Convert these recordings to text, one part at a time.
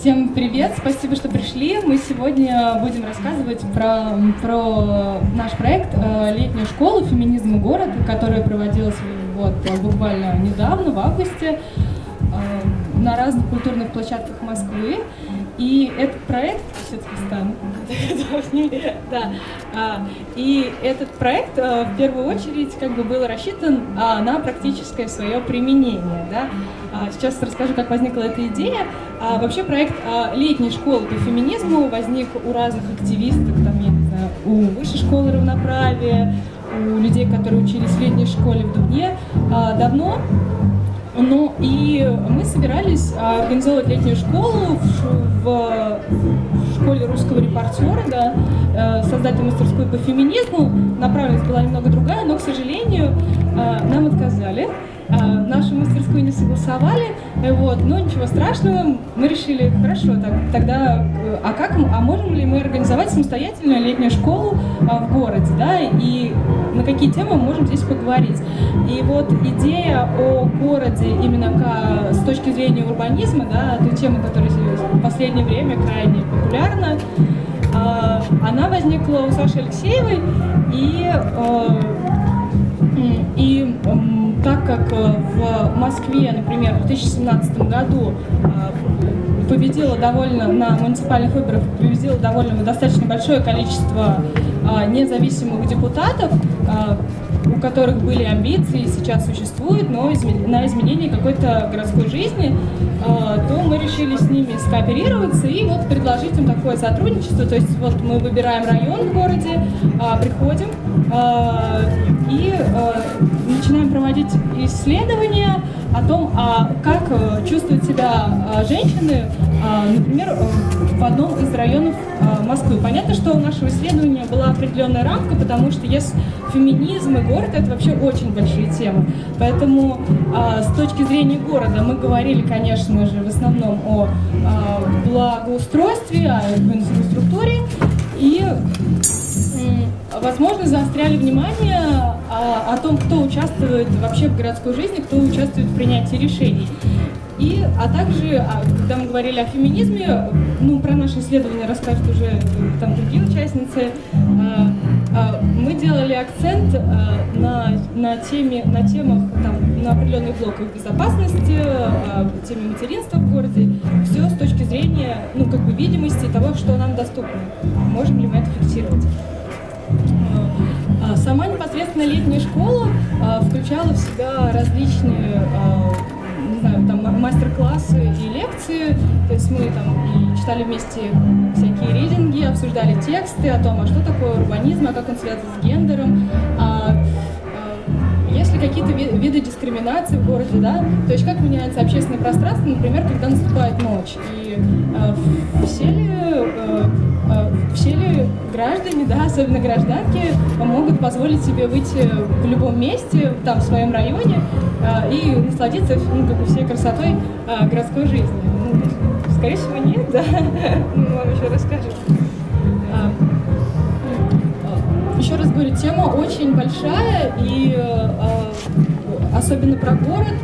Всем привет, спасибо, что пришли. Мы сегодня будем рассказывать про, про наш проект э, «Летняя школа. Феминизм и город», которая проводилась вот, буквально недавно, в августе, э, на разных культурных площадках Москвы. И этот проект, да, а, и этот проект а, в первую очередь как бы был рассчитан а, на практическое свое применение, да. А, сейчас расскажу, как возникла эта идея. А, вообще проект а, летней школы по феминизму возник у разных активисток, там, я не знаю, у высшей школы равноправия, у людей, которые учились в летней школе в Дубне давно. Ну и мы собирались организовывать летнюю школу в, в школе русского репортера, да, э, создать мастерскую по феминизму. Направленность была немного другая, но, к сожалению, нам отказали. А, нашу мастерскую не согласовали, вот, но ничего страшного, мы решили, хорошо, так, тогда, э, а как, а можем ли мы организовать самостоятельную летнюю школу а, в городе, да, и на какие темы мы можем здесь поговорить. И вот идея о городе именно к, с точки зрения урбанизма, да, той темы, которая в последнее время крайне популярна, а, она возникла у Саши Алексеевой, и, и так как э, в Москве, например, в 2017 году э, победила довольно на муниципальных выборах победило довольно достаточно большое количество э, независимых депутатов, у которых были амбиции, сейчас существуют, но на изменение какой-то городской жизни, то мы решили с ними скооперироваться и вот предложить им такое сотрудничество. То есть вот мы выбираем район в городе, приходим и начинаем проводить исследования о том, а как э, чувствуют себя а, женщины, а, например, э, в одном из районов а, Москвы. Понятно, что у нашего исследования была определенная рамка, потому что есть феминизм и город — это вообще очень большие темы. Поэтому с точки зрения города мы говорили, конечно же, в основном о благоустройстве, о инфраструктуре и возможно, заостряли внимание о, о том, кто участвует вообще в городской жизни, кто участвует в принятии решений. И, а также, а, когда мы говорили о феминизме, ну, про наше исследование расскажут уже э, там другие участницы, а, а, мы делали акцент на, на, теме, на темах, там, на определенных блоках безопасности, теме материнства в городе, все с точки зрения, ну, как бы видимости того, что нам доступно. Можем ли мы это фиксировать? А, сама непосредственно летняя школа а, включала в себя различные а, знаю, там мастер-классы и лекции. То есть мы там и читали вместе всякие рейдинги, обсуждали тексты о том, а что такое урбанизм, а как он связан с гендером, есть ли какие-то виды дискриминации в городе, да, то есть как меняется общественное пространство, например, когда наступает ночь, и э, все ли э, все ли граждане, да, особенно гражданки, могут позволить себе выйти в любом месте, там, в своем районе, э, и насладиться, ну, как бы всей красотой э, городской жизни? Ну, скорее всего, нет, да, мы вам еще расскажем. Еще раз говорю, тема очень большая, и э, особенно про город,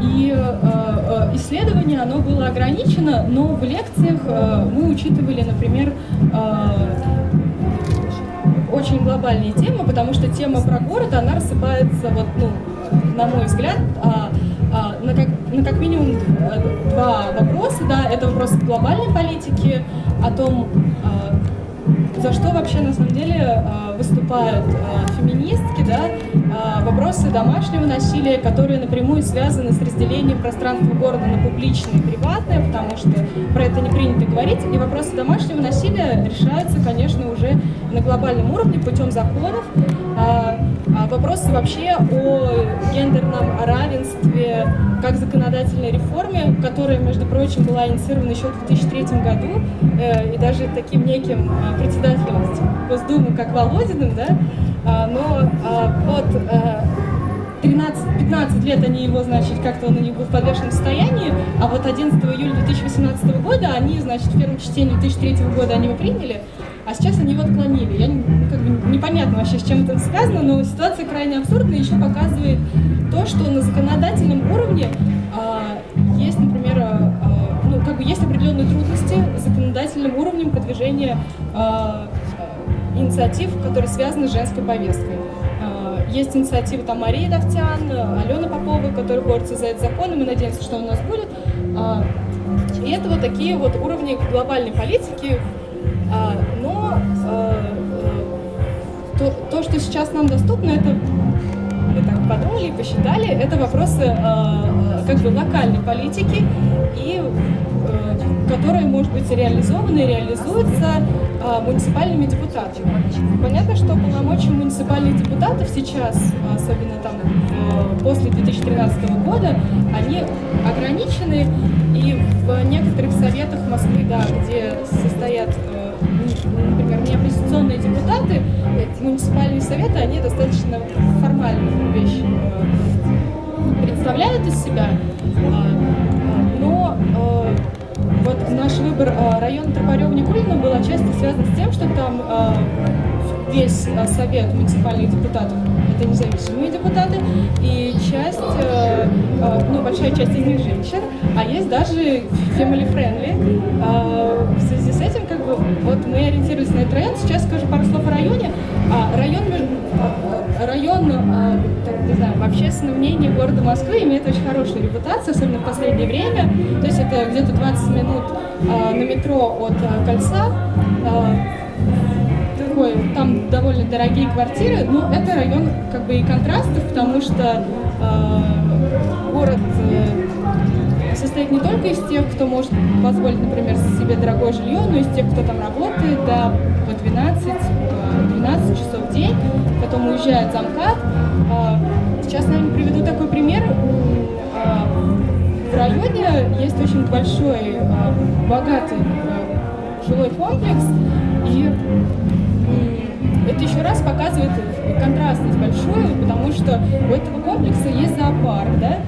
и э, исследование, оно было ограничено, но в лекциях э, мы учитывали, например, э, очень глобальные темы, потому что тема про город, она рассыпается, вот, ну, на мой взгляд, а, а, на, как, на как минимум два вопроса. Да, это вопрос глобальной политики, о том, за что вообще на самом деле выступают а, феминистки, да, а, вопросы домашнего насилия, которые напрямую связаны с разделением пространства города на публичное и приватное, потому что про это не принято говорить, и вопросы домашнего насилия решаются, конечно, уже на глобальном уровне путем законов, вопросы вообще о гендерном равенстве как законодательной реформе, которая, между прочим, была инициирована еще в 2003 году, э, и даже таким неким председателем Госдумы, как Володиным, да, а, но а, вот 13-15 э, лет они его, значит, как-то он у них был в подвешенном состоянии, а вот 11 июля 2018 года они, значит, в первом чтении 2003 года они его приняли, а сейчас они его отклонили. Я, как бы, непонятно вообще, с чем это связано, но ситуация крайне абсурдная еще показывает то, что на законодательном уровне а, есть, например, а, а, ну, как бы есть определенные трудности законодательным уровнем продвижения э, инициатив, которые связаны с женской повесткой. Э, есть инициатива там Марии Давтян, Алена Попова, которые борются за этот закон, и мы надеемся, что у нас будет. Э, и это вот такие вот уровни глобальной политики, э, но то, что сейчас нам доступно, это мы так подумали и посчитали, это вопросы э, как бы локальной политики, и э, которые, может быть, реализованы и реализуются э, муниципальными депутатами. Понятно, что полномочия муниципальных депутатов сейчас, особенно там э, после 2013 года, они ограничены, и в некоторых советах Москвы, да, где состоят э, например, не оппозиционные депутаты, муниципальные советы, они достаточно формальные вещи э, представляют из себя, а, но э, вот наш выбор э, района Тропарева-Никулина был отчасти связан с тем, что там весь совет муниципальных депутатов это независимые депутаты, и часть, ну, большая часть из них женщин, а есть даже family-friendly. В связи с этим, как бы, вот мы ориентировались на этот район. Сейчас скажу пару слов о районе. А, район, район а, так, не знаю, в общественном мнении города Москвы имеет очень хорошую репутацию, особенно в последнее время. То есть это где-то 20 минут а, на метро от а, кольца. Такой, там довольно дорогие квартиры, но это район как бы и контрастов, потому что э, город э, состоит не только из тех, кто может позволить, например, себе дорогое жилье, но и из тех, кто там работает до по 12, 12 часов в день, потом уезжает замкат. А, сейчас, наверное, приведу такой пример. А, в районе есть очень большой, а, богатый жилой комплекс, и это еще раз показывает контрастность большую, потому что у этого комплекса есть зоопарк, да,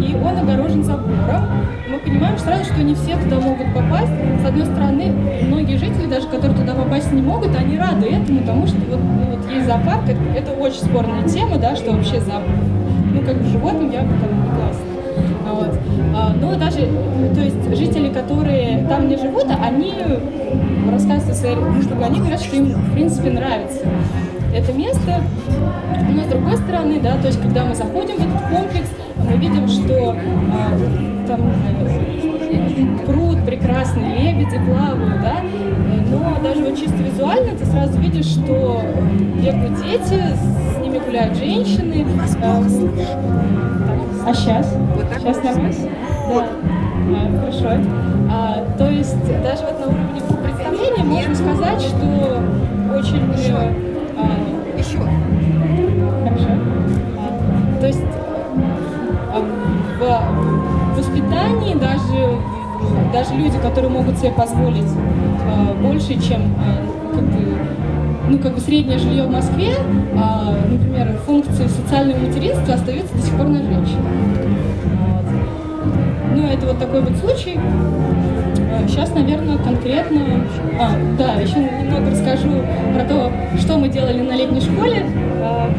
и он огорожен забором. Мы понимаем сразу, что не все туда могут попасть. С одной стороны, многие жители, даже которые туда попасть не могут, они рады этому, потому что вот, ну, вот есть зоопарк, это, это очень спорная тема, да, что вообще за, ну, как бы животным я бы там не классно. Вот. А, но даже, то есть жители, которые там не живут, они рассказывают о своей, чтобы они говорят, что им в принципе нравится это место. Но с другой стороны, да, то есть когда мы заходим в этот комплекс, мы видим, что а, там э, пруд прекрасный, лебеди плавают, да, но даже вот чисто визуально ты сразу видишь, что бегают дети, с гуляют женщины. А, а сейчас? Вот так сейчас нормально? Да. А, хорошо. А, то есть даже вот на уровне представления можно сказать, что очень... А, Еще. Хорошо. А, то есть в воспитании даже, даже люди, которые могут себе позволить э, больше, чем э, как бы, ну, как бы среднее жилье в Москве, э, например, функции социального материнства остаются до сих пор на женщинах. Вот. Ну, это вот такой вот случай. Сейчас, э, наверное, конкретно... А, да, еще немного расскажу про то, что мы делали на летней школе. Э,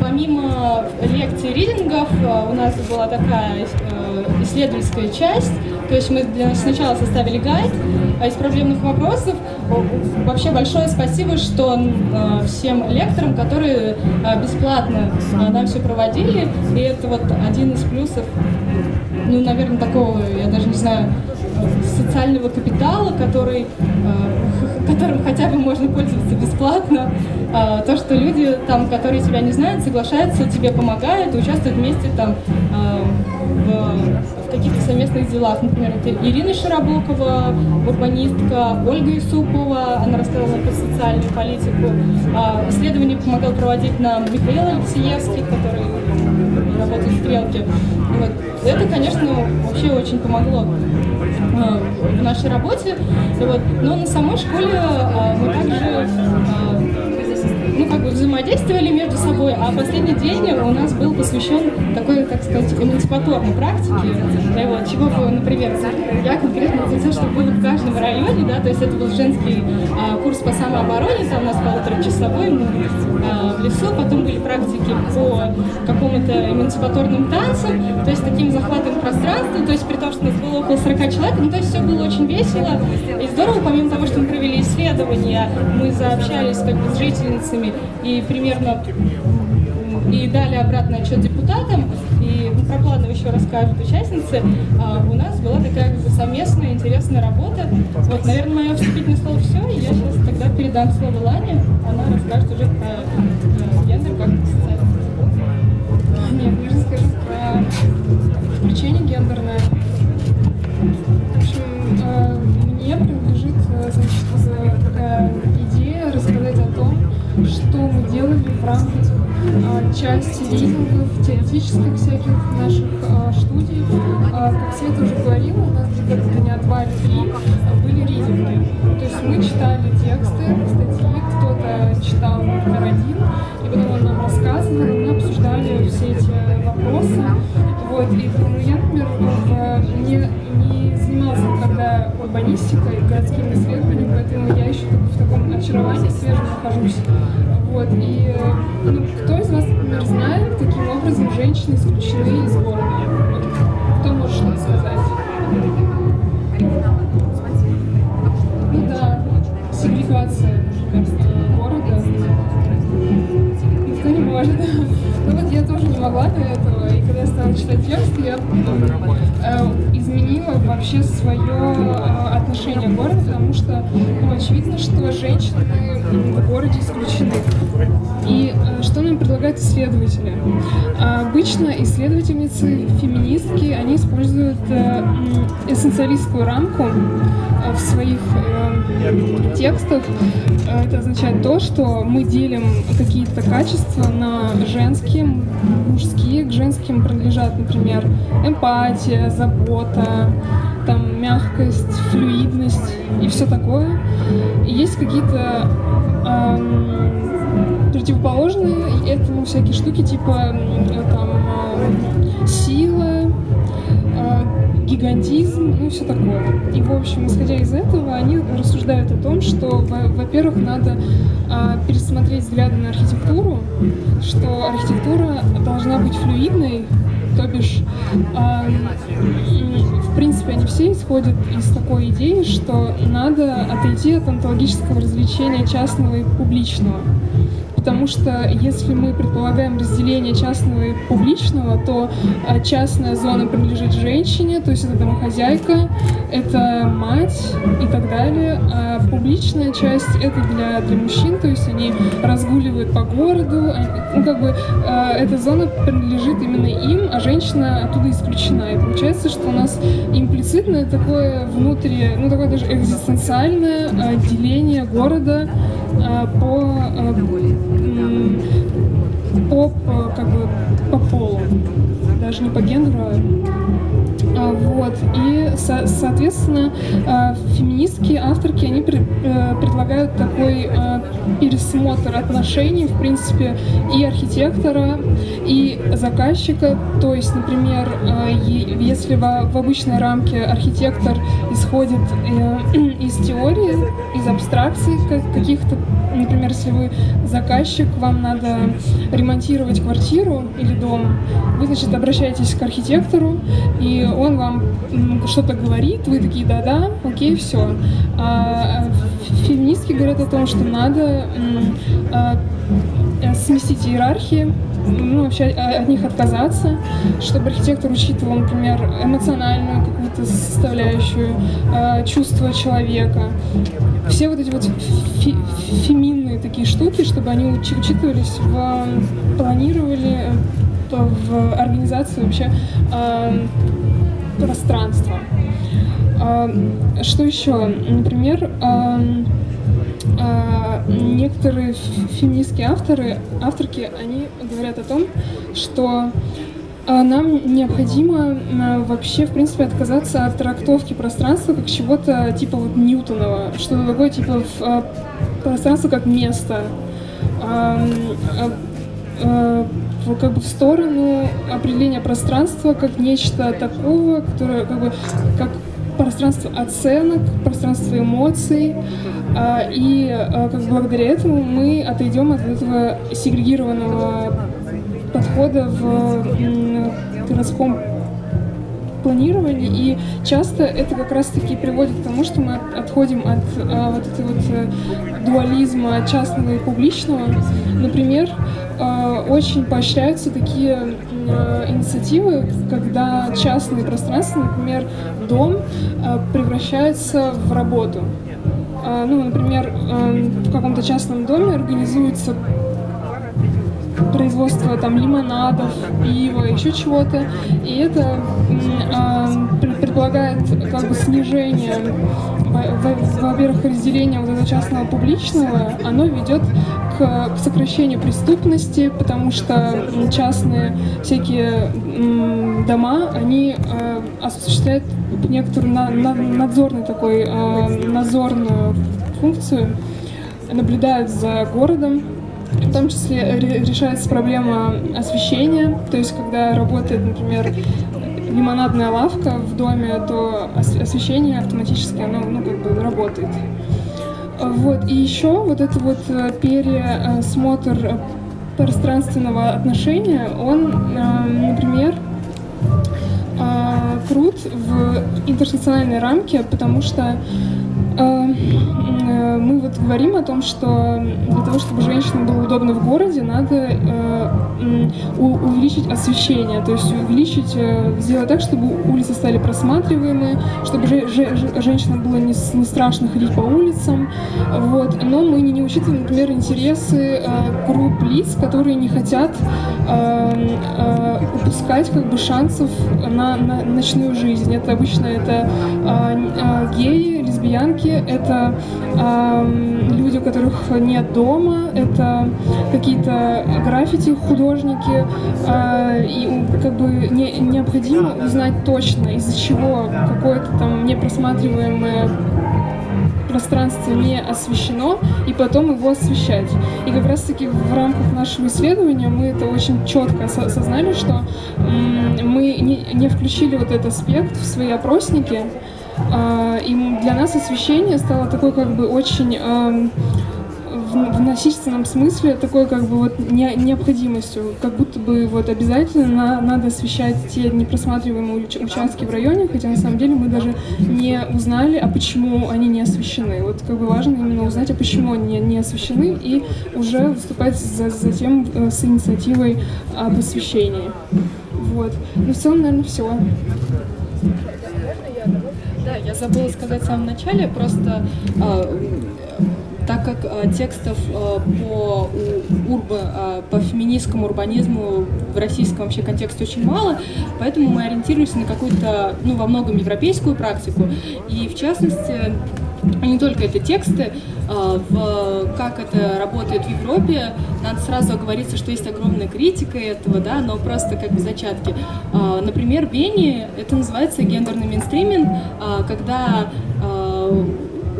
помимо лекций ридингов у нас была такая э, исследовательская часть, то есть мы сначала составили гайд из проблемных вопросов. Вообще большое спасибо, что всем лекторам, которые бесплатно нам все проводили, и это вот один из плюсов, ну, наверное, такого, я даже не знаю, социального капитала, который, э, которым хотя бы можно пользоваться бесплатно. Э, то, что люди, там, которые тебя не знают, соглашаются, тебе помогают, участвуют вместе там, э, в каких-то совместных делах. Например, это Ирина Широбокова, урбанистка, Ольга Исупова, она рассказывала про социальную политику. Исследование помогал проводить нам Михаил Алексеевский, который работает в «Стрелке». Вот. Это, конечно, вообще очень помогло в нашей работе. Вот. Но на самой школе а, мы также а, ну, как бы взаимодействовали между собой, а последний день у нас был посвящен такой, так сказать, эмансипаторной практике. И вот, чего бы, например, я конкретно хотела, чтобы было в каждом районе, да, то есть это был женский а, курс по самообороне, там у нас полуторачасовой, мы а, в лесу, потом были практики по какому-то эмансипаторным танцам, то есть таким захватом пространства, то есть при том, что нас было около 40 человек, ну то есть все было очень весело и здорово, помимо того, что мы провели исследования, мы заобщались как бы с жительницами и примерно и дали обратный отчет депутатам, и про планы еще расскажут участницы, а у нас была такая как бы, совместная интересная работа. Вот, наверное, мое вступительное слово все, и я сейчас тогда передам слово Лане, она расскажет уже про э, гендер как социальный Нет, я расскажу про включение гендерное. Делали в рамках а, части ридингов, теоретических всяких наших а, студий. А, как Света уже говорила, у нас где-то дня два или три были ридинги. То есть мы читали тексты, статьи, кто-то читал, например, один, и потом он нам рассказывал, и мы обсуждали все эти вопросы. Вот, и ну, я, например, в, не, не занималась никогда урбанистикой, городскими исследованиями, поэтому я еще в таком очаровании свежем нахожусь. Вот, и ну, кто из вас, например, знает, каким образом женщины исключены из города? Вот, кто может что-то сказать? Ну да, сегрегация, например, города. Никто не может. Ну вот я тоже не могла до этого, и когда я стала читать текст, я э, изменила вообще свое э, отношение к городу, потому что ну, очевидно, что женщины в городе исключены. И э, что нам предлагают исследователи? Обычно исследовательницы, феминистки, они используют э, эссенциалистскую рамку в своих э, текстах. Это означает то, что мы делим какие-то качества на женские, мужские. К женским принадлежат, например, эмпатия, забота, там, мягкость, флюидность и все такое. И есть какие-то эм, противоположные этому всякие штуки, типа там, э, сила, гигантизм, ну все такое. И, в общем, исходя из этого, они рассуждают о том, что, во-первых, надо а, пересмотреть взгляды на архитектуру, что архитектура должна быть флюидной, то бишь, а, в принципе, они все исходят из такой идеи, что надо отойти от онтологического развлечения частного и публичного. Потому что если мы предполагаем разделение частного и публичного, то а, частная зона принадлежит женщине, то есть это домохозяйка, это мать и так далее. А публичная часть это для, для мужчин, то есть они разгуливают по городу, ну как бы а, эта зона принадлежит именно им, а женщина оттуда исключена. И получается, что у нас имплицитное такое внутри, ну такое даже экзистенциальное а, деление города по по, как бы, по полу, даже не по гендеру, а, вот. И, со соответственно, а, феминистские авторки, они э, предлагают такой а, пересмотр отношений, в принципе, и архитектора, и заказчика. То есть, например, если в обычной рамке архитектор исходит э, из теории, из абстракций каких-то, например, если вы заказчик, вам надо ремонтировать квартиру или дом, вы, значит, обращаетесь к архитектору, и он вам что-то говорит, вы такие, да-да, окей, все. А феминистки говорят о том, что надо а, сместить иерархии, ну, вообще от них отказаться, чтобы архитектор учитывал, например, эмоциональную какую-то составляющую, э, чувство человека. Все вот эти вот феминные такие штуки, чтобы они учитывались в планировали в организации вообще пространства. Э, что еще? Например, э, некоторые феминистские авторы, авторки, они говорят о том, что нам необходимо вообще, в принципе, отказаться от трактовки пространства как чего-то типа вот Ньютонова, что-то такое типа пространство как место, как бы в сторону определения пространства как нечто такого, которое как бы как пространство оценок, пространство эмоций, а, и а, как благодаря этому мы отойдем от этого сегрегированного подхода в городском планировании, и часто это как раз-таки приводит к тому, что мы отходим от а, вот этого вот э, дуализма частного и публичного. Например, а, очень поощряются такие а, инициативы, когда частные пространства, например, дом, а, превращается в работу. А, ну, например, в каком-то частном доме организуется производство там лимонадов, пива, еще чего-то. И это предполагает как бы снижение, во-первых, разделение вот этого частного публичного, оно ведет к, к сокращению преступности, потому что частные всякие дома, они э, осуществляют некоторую на, на, надзорный такой, э, надзорную функцию, наблюдают за городом, в том числе решается проблема освещения, то есть когда работает, например, лимонадная лавка в доме, то освещение автоматически оно ну, как бы работает. Вот. И еще вот этот вот э, пересмотр пространственного отношения, он, э, например, э, крут в интерсекциональной рамке, потому что мы вот говорим о том, что для того, чтобы женщинам было удобно в городе, надо э, увеличить освещение, то есть увеличить, э, сделать так, чтобы улицы стали просматриваемые, чтобы же, же, женщинам было не, страшно ходить по улицам, вот. Но мы не, учитываем, например, интересы э, групп лиц, которые не хотят э, э, упускать как бы шансов на, на ночную жизнь. Это обычно это э, э, геи, лесбиянки, это люди, у которых нет дома, это какие-то граффити художники, э, и как бы не, необходимо узнать точно, из-за чего какое-то там непросматриваемое пространство не освещено, и потом его освещать. И как раз-таки в рамках нашего исследования мы это очень четко осознали, что мы не включили вот этот аспект в свои опросники, и для нас освещение стало такой как бы очень в насильственном смысле такой как бы вот не, необходимостью, как будто бы вот обязательно на, надо освещать те непросматриваемые участки в районе, хотя на самом деле мы даже не узнали, а почему они не освещены. Вот как бы важно именно узнать, а почему они не, не освещены, и уже выступать за, затем э, с инициативой об освещении. Вот. Ну, в целом, наверное, все. Я забыла сказать в самом начале, просто э, так как э, текстов э, по, урба, э, по феминистскому урбанизму в российском вообще контексте очень мало, поэтому мы ориентируемся на какую-то, ну, во многом европейскую практику. И в частности, не только это тексты, в, как это работает в Европе, надо сразу оговориться, что есть огромная критика этого, да, но просто как бы зачатки. Например, в Вене это называется гендерный мейнстриминг, когда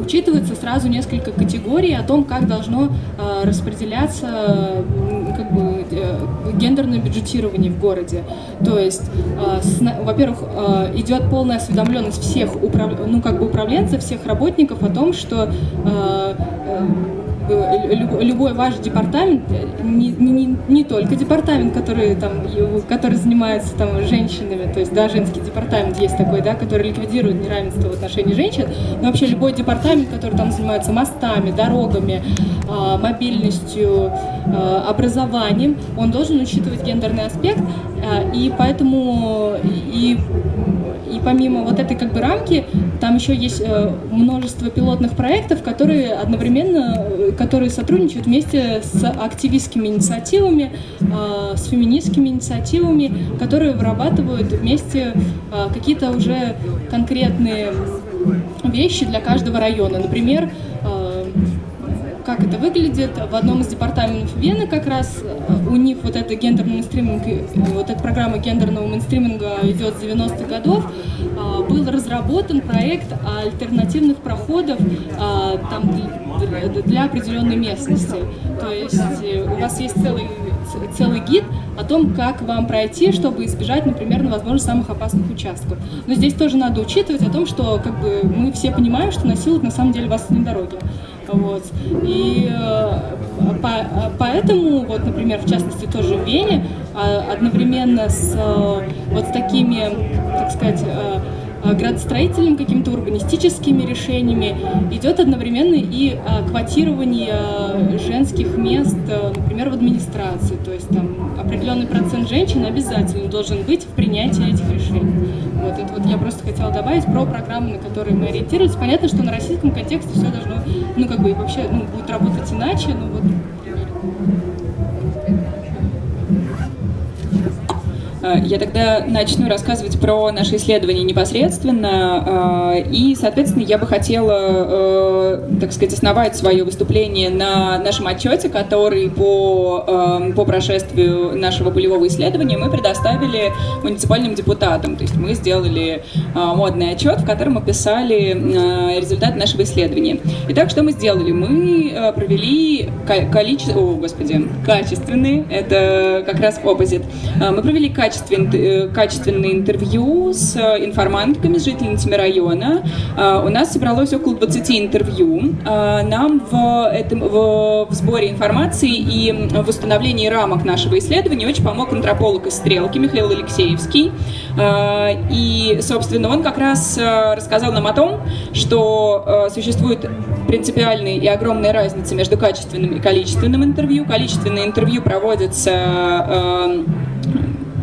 учитывается сразу несколько категорий о том, как должно распределяться как бы, э, гендерное бюджетирование в городе. То есть, э, во-первых, э, идет полная осведомленность всех управ... ну, как бы управленцев, всех работников о том, что любой ваш департамент, не, не, не только департамент, который, там, который занимается там, женщинами, то есть да, женский департамент есть такой, да, который ликвидирует неравенство в отношении женщин, но вообще любой департамент, который там занимается мостами, дорогами, а, мобильностью, а, образованием, он должен учитывать гендерный аспект, а, и поэтому и и помимо вот этой как бы рамки, там еще есть э, множество пилотных проектов, которые одновременно, э, которые сотрудничают вместе с активистскими инициативами, э, с феминистскими инициативами, которые вырабатывают вместе какие-то уже конкретные вещи для каждого района. Например, как это выглядит. В одном из департаментов Вены как раз э, у них вот это гендерный мейнстриминг, э, вот эта программа гендерного мейнстриминга идет с 90-х годов. А, был разработан проект альтернативных проходов а, там, для определенной местности. То есть у вас есть целый, целый гид о том, как вам пройти, чтобы избежать, например, возможно, самых опасных участков. Но здесь тоже надо учитывать о том, что как бы, мы все понимаем, что насилуют на самом деле вас на дороге. Вот. И по, поэтому, вот, например, в частности, тоже в Вене, одновременно с вот с такими, так сказать, Э, градостроительными какими-то урбанистическими решениями, идет одновременно и э, квотирование э, женских мест, например, в администрации. То есть там определенный процент женщин обязательно должен быть в принятии этих решений. Вот это вот я просто хотела добавить про программы, на которые мы ориентировались. Понятно, что на российском контексте все должно, ну как бы вообще ну, будет работать иначе, но вот я тогда начну рассказывать про наши исследования непосредственно. Э, и, соответственно, я бы хотела, э, так сказать, основать свое выступление на нашем отчете, который по, по прошествию нашего полевого исследования мы предоставили муниципальным депутатам. То есть мы сделали модный отчет, в котором описали результаты нашего исследования. Итак, что мы сделали? Мы провели количество... О, господи, качественные, это как раз оппозит. Мы провели качественные качествен, э, качественные интервью с э, информантками, с жительницами района. Э, у нас собралось около 20 интервью. Нам в, этом, в, в сборе информации и в установлении рамок нашего исследования очень помог антрополог из «Стрелки» Михаил Алексеевский. И, собственно, он как раз рассказал нам о том, что существует принципиальная и огромная разница между качественным и количественным интервью. Количественное интервью проводится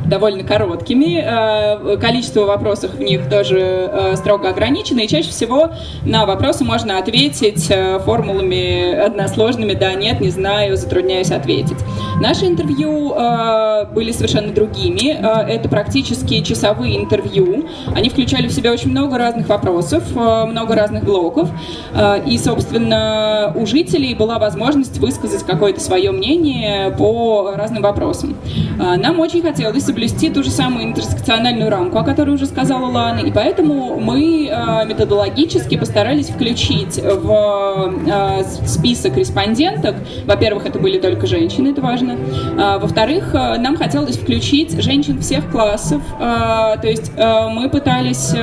довольно короткими. Э, количество вопросов в них тоже э, строго ограничено, и чаще всего на вопросы можно ответить э, формулами односложными «да», «нет», «не знаю», «затрудняюсь ответить». Наши интервью были совершенно другими. Это практически часовые интервью. Они включали в себя очень много разных вопросов, много разных блоков. И, собственно, у жителей была возможность высказать какое-то свое мнение по разным вопросам. Нам очень хотелось соблюсти ту же самую интерсекциональную рамку, о которой уже сказала Лана, и поэтому мы э, методологически постарались включить в э, список респонденток, во-первых, это были только женщины, это важно, а, во-вторых, э, нам хотелось включить женщин всех классов, то есть мы пытались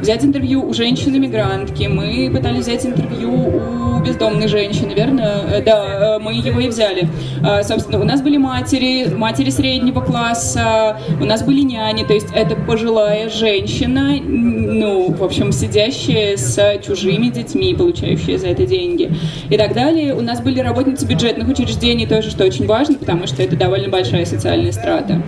взять интервью у женщины-мигрантки, мы пытались взять интервью у бездомной женщины, верно? Да, мы его и взяли. Собственно, у нас были матери, матери среднего класса, у нас были няни, то есть это пожилая женщина, ну, в общем, сидящая с чужими детьми, получающая за это деньги и так далее. У нас были работницы бюджетных учреждений тоже, что очень важно, потому что это довольно большая социальная страта.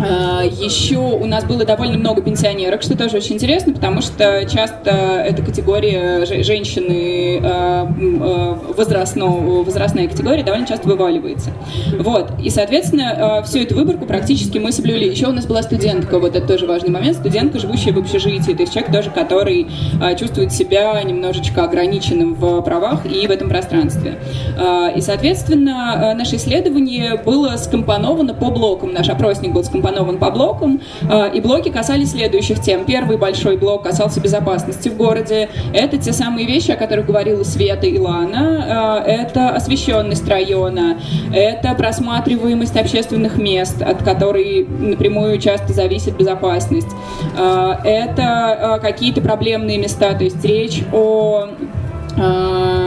А, еще у нас было довольно много пенсионерок, что тоже очень интересно, потому что часто эта категория женщины а, а, возрастного, возрастная категория довольно часто вываливается. Вот. И, соответственно, всю эту выборку практически мы соблюли. Еще у нас была студентка, вот это тоже важный момент, студентка, живущая в общежитии, то есть человек тоже, который а, чувствует себя немножечко ограниченным в правах и в этом пространстве. А, и, соответственно, а, наше исследование было скомпоновано по блокам, наш опросник был скомпонован по блокам, и блоки касались следующих тем. Первый большой блок касался безопасности в городе. Это те самые вещи, о которых говорила Света и Лана. Это освещенность района, это просматриваемость общественных мест, от которой напрямую часто зависит безопасность. А, это а, какие-то проблемные места, то есть речь о а,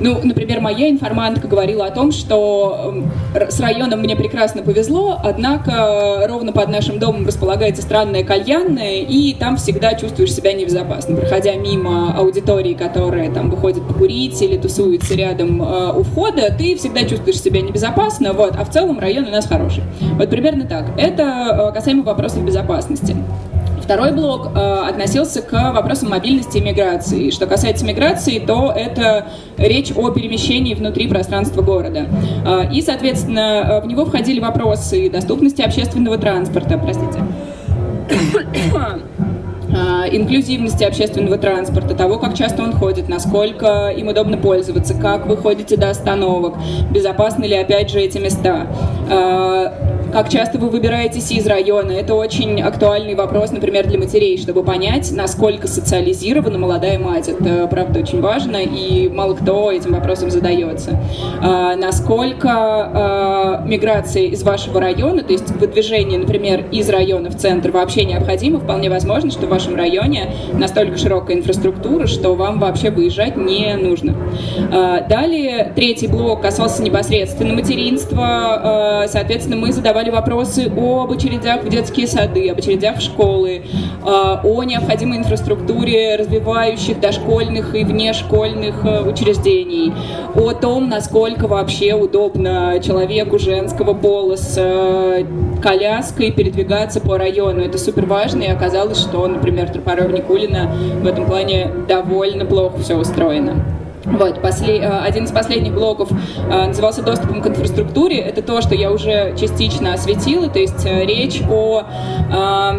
ну, например, моя информантка говорила о том, что с районом мне прекрасно повезло, однако ровно под нашим домом располагается странная кальянная, и там всегда чувствуешь себя небезопасно. Проходя мимо аудитории, которая там выходит покурить или тусуется рядом э, у входа, ты всегда чувствуешь себя небезопасно, вот, а в целом район у нас хороший. Вот примерно так. Это э, касаемо вопросов безопасности. Второй блок э, относился к вопросам мобильности и миграции. Что касается миграции, то это речь о перемещении внутри пространства города. Э, и, соответственно, э, в него входили вопросы доступности общественного транспорта, простите, инклюзивности общественного транспорта, того, как часто он ходит, насколько им удобно пользоваться, как вы ходите до остановок, безопасны ли опять же эти места. Как часто вы выбираетесь из района. Это очень актуальный вопрос, например, для матерей, чтобы понять, насколько социализирована молодая мать. Это, правда, очень важно, и мало кто этим вопросом задается. А, насколько а, миграция из вашего района, то есть выдвижение, например, из района в центр вообще необходимо, вполне возможно, что в вашем районе настолько широкая инфраструктура, что вам вообще выезжать не нужно. А, далее, третий блок касался непосредственно материнства. Соответственно, мы задавали вопросы об очередях в детские сады, об очередях в школы, о необходимой инфраструктуре развивающих дошкольных и внешкольных э, учреждений, о том, насколько вообще удобно человеку женского пола с э, коляской передвигаться по району. Это супер важно, и оказалось, что, например, Тропарев Никулина в этом плане довольно плохо все устроено. Вот, после, э, один из последних блоков э, назывался «Доступом к инфраструктуре». Это то, что я уже частично осветила, то есть э, речь о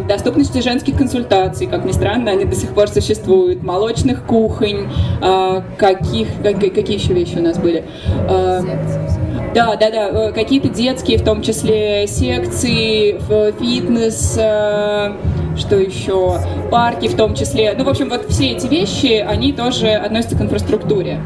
доступности женских консультаций. Как ни странно, они до сих пор существуют. Молочных кухонь, каких, какие еще вещи у нас были? Да, да, да, какие-то детские, в том числе секции, фитнес, что еще, парки в том числе. Ну, в общем, вот все эти вещи, они тоже относятся к инфраструктуре.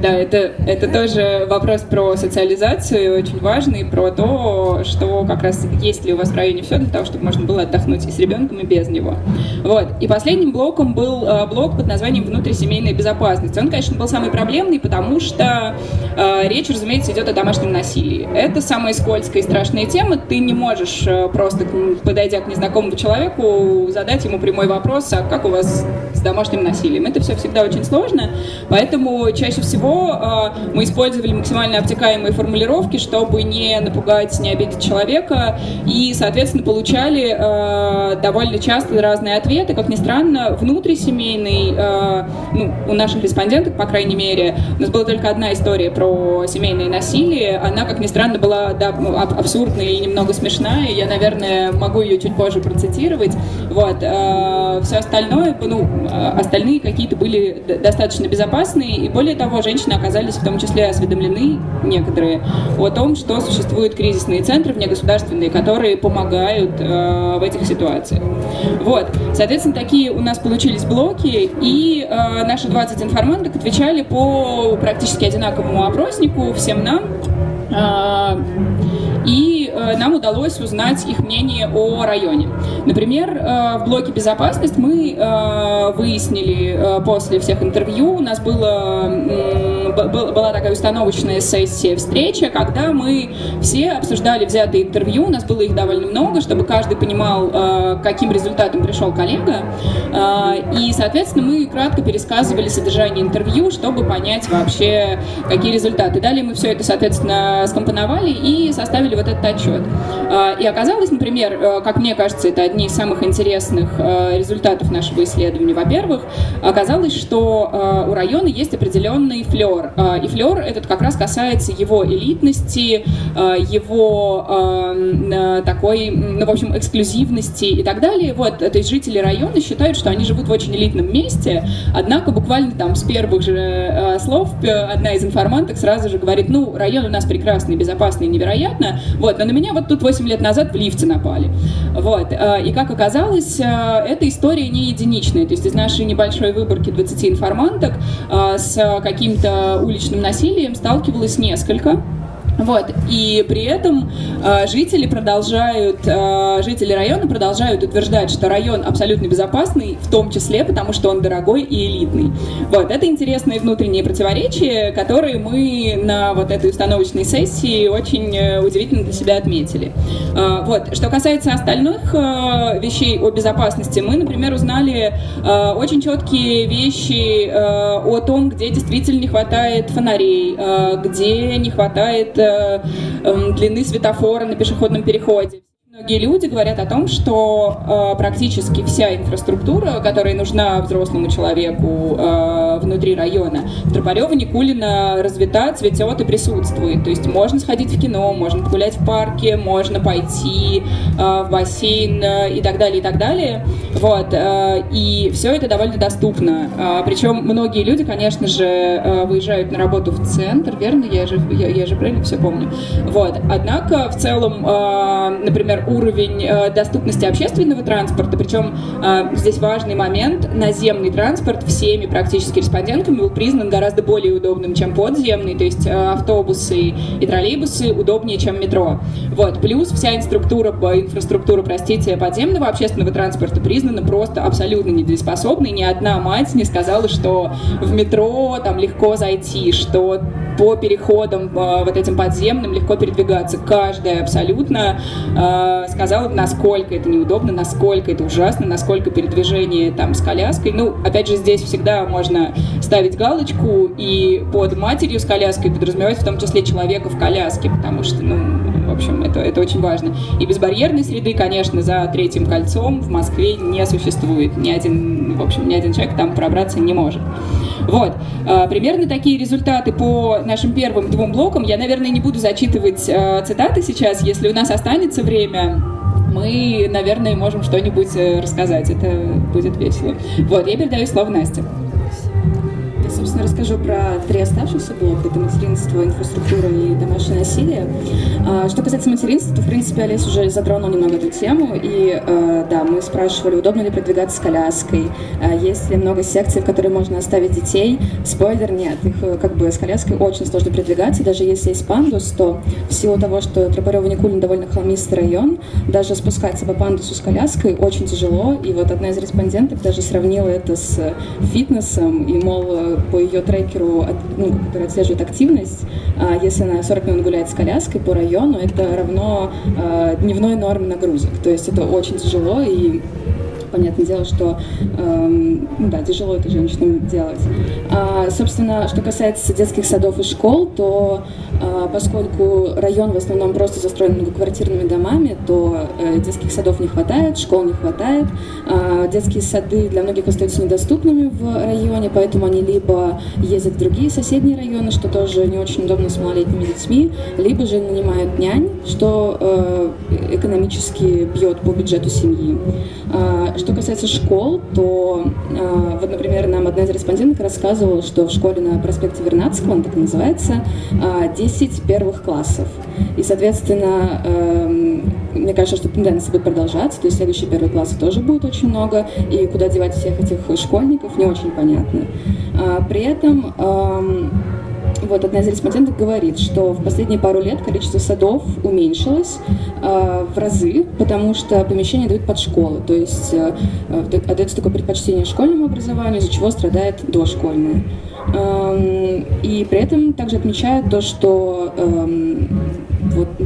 Да, это, это тоже вопрос про социализацию, очень важный, про то, что как раз есть ли у вас в районе все для того, чтобы можно было отдохнуть и с ребенком, и без него. Вот. И последним блоком был э, блок под названием «Внутрисемейная безопасность». Он, конечно, был самый проблемный, потому что э, речь, разумеется, идет о домашнем насилии. Это самая скользкая и страшная тема. Ты не можешь э, просто, подойдя к незнакомому человеку, задать ему прямой вопрос, а как у вас с домашним насилием? Это все всегда очень сложно, поэтому чаще всего всего э, мы использовали максимально обтекаемые формулировки, чтобы не напугать, не обидеть человека, и, соответственно, получали э, довольно часто разные ответы. Как ни странно, внутрисемейный, э, ну, у наших респонденток, по крайней мере, у нас была только одна история про семейное насилие. Она, как ни странно, была да, абсурдная и немного смешная. Я, наверное, могу ее чуть позже процитировать. Вот. Все остальное, ну, остальные какие-то были достаточно безопасные, и более того, женщины женщины оказались в том числе осведомлены, некоторые, о том, что существуют кризисные центры внегосударственные, которые помогают э, в этих ситуациях. Вот, соответственно, такие у нас получились блоки, и э, наши 20 информанток отвечали по практически одинаковому опроснику всем нам. Э, и нам удалось узнать их мнение о районе. Например, э, в блоке «Безопасность» мы э, выяснили после всех интервью, у нас было, была такая установочная сессия, встреча, когда мы все обсуждали взятые интервью, у нас было их довольно много, чтобы каждый понимал, каким результатом пришел коллега, и, соответственно, мы кратко пересказывали содержание интервью, чтобы понять вообще, какие результаты. Далее мы все это, соответственно, скомпоновали и составили вот этот отчет. А, и оказалось, например, э, как мне кажется, это одни из самых интересных э, результатов нашего исследования. Во-первых, оказалось, что э, у района есть определенный флер. И флер этот как раз касается его элитности, его такой, ну, в общем, эксклюзивности и так далее. Вот, то есть жители района считают, что они живут в очень элитном месте, однако буквально там с первых же слов одна из информанток сразу же говорит, ну, район у нас прекрасный, безопасный, невероятно, вот, но на меня вот тут 8 лет назад в лифте напали. Вот, э, и как оказалось, э, эта история не единичная. То есть из нашей небольшой выборки 20 информанток э, с каким-то уличным насилием сталкивалось несколько. Вот. И при этом э, жители продолжают, э, жители района продолжают утверждать, что район абсолютно безопасный, в том числе потому, что он дорогой и элитный. Вот. Это интересные внутренние противоречия, которые мы на вот этой установочной сессии очень э, удивительно для себя отметили. Э, вот. Что касается остальных э, вещей о безопасности, мы, например, узнали э, очень четкие вещи э, о том, где действительно не хватает фонарей, э, где не хватает Э, длины светофора на пешеходном переходе. Многие люди говорят о том, что э, практически вся инфраструктура, которая нужна взрослому человеку э, внутри района, в Тропарево Никулина развита, цветет и присутствует. То есть можно сходить в кино, можно погулять в парке, можно пойти э, в бассейн э, и так далее, и так далее. Вот. Э, и все это довольно доступно. Э, причем многие люди, конечно же, э, выезжают на работу в центр, верно? Я же, я, я же правильно все помню. Вот. Однако в целом, э, например, уровень э, доступности общественного транспорта, причем э, здесь важный момент, наземный транспорт всеми практически респондентами был признан гораздо более удобным, чем подземный, то есть э, автобусы и троллейбусы удобнее, чем метро. Вот. Плюс вся инструктура, инфраструктура, простите, подземного общественного транспорта признана просто абсолютно недееспособной. Ни одна мать не сказала, что в метро там легко зайти, что по переходам вот этим подземным легко передвигаться. Каждая абсолютно сказала, насколько это неудобно, насколько это ужасно, насколько передвижение там с коляской. Ну, опять же, здесь всегда можно ставить галочку и под матерью с коляской подразумевать в том числе человека в коляске, потому что, ну, общем, это, это очень важно. И безбарьерной среды, конечно, за третьим кольцом в Москве не существует. Ни один, в общем, ни один человек там пробраться не может. Вот. А, примерно такие результаты по нашим первым двум блокам. Я, наверное, не буду зачитывать а, цитаты сейчас, если у нас останется время мы, наверное, можем что-нибудь э, рассказать. Это будет весело. Вот, я передаю слово Насте собственно, расскажу про три оставшихся блока. Это материнство, инфраструктура и домашнее насилие. А, что касается материнства, то, в принципе, Олесь уже затронул немного эту тему. И, а, да, мы спрашивали, удобно ли продвигаться с коляской, а, есть ли много секций, в которые можно оставить детей. Спойлер, нет. Их э, как бы с коляской очень сложно продвигаться. Даже если есть пандус, то в силу того, что Тропарево-Никулин довольно холмистый район, даже спускаться по пандусу с коляской очень тяжело. И вот одна из респонденток даже сравнила это с фитнесом. И, мол, э, по ее трекеру, ну, который отслеживает активность, а, если она 40 минут гуляет с коляской по району, это равно а, дневной норме нагрузок. То есть это очень тяжело и понятное дело, что ну, да, тяжело это женщинам делать. А, собственно, что касается детских садов и школ, то а, поскольку район в основном просто застроен многоквартирными домами, то э, детских садов не хватает, школ не хватает. А, детские сады для многих остаются недоступными в районе, поэтому они либо ездят в другие соседние районы, что тоже не очень удобно с малолетними детьми, либо же нанимают нянь, что э, экономически бьет по бюджету семьи. А, что касается школ, то, а, вот, например, нам одна из респонденток рассказывала, что в школе на проспекте Вернадского, он так называется, 10 а, первых классов. И, соответственно, эм, мне кажется, что тенденция будет продолжаться, то есть следующие первые классы тоже будет очень много, и куда девать всех этих школьников, не очень понятно. При этом эм, вот одна из респонденток говорит, что в последние пару лет количество садов уменьшилось э, в разы, потому что помещения дают под школы, то есть э, отдается такое предпочтение школьному образованию, из-за чего страдает дошкольное. Эм, и при этом также отмечают то, что вот,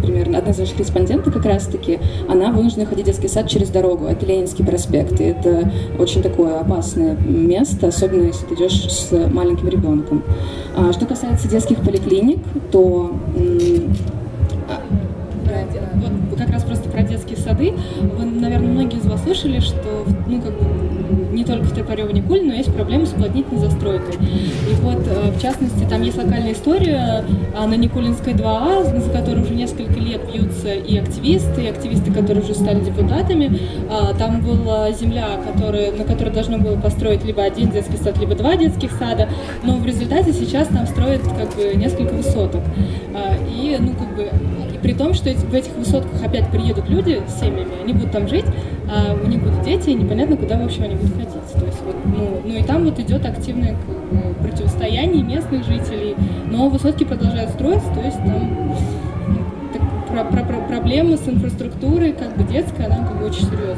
например, одна из наших респондентов как раз-таки, она вынуждена ходить в детский сад через дорогу. Это Ленинский проспект. И это очень такое опасное место, особенно если ты идешь с маленьким ребенком. А, что касается детских поликлиник, то вот как раз просто про детские сады. Вы, наверное, многие из вас слышали, что ну, как бы, не только в Топорёво Никуль, но есть проблемы с уплотнительной застройкой. И вот, э, в частности, там есть локальная история а, на Никулинской 2А, за которой уже несколько лет бьются и активисты, и активисты, которые уже стали депутатами. А, там была земля, которая, на которой должно было построить либо один детский сад, либо два детских сада, но в результате сейчас там строят как бы несколько высоток. А, и, ну, как бы, при том, что в этих высотках опять приедут люди с семьями, они будут там жить, а у них будут дети, и непонятно, куда вообще они будут ходить. То есть вот, ну, ну и там вот идет активное противостояние местных жителей, но высотки продолжают строиться, то есть там ну, так, про, про, про, проблема с инфраструктурой, как бы детская, она как бы очень серьезная.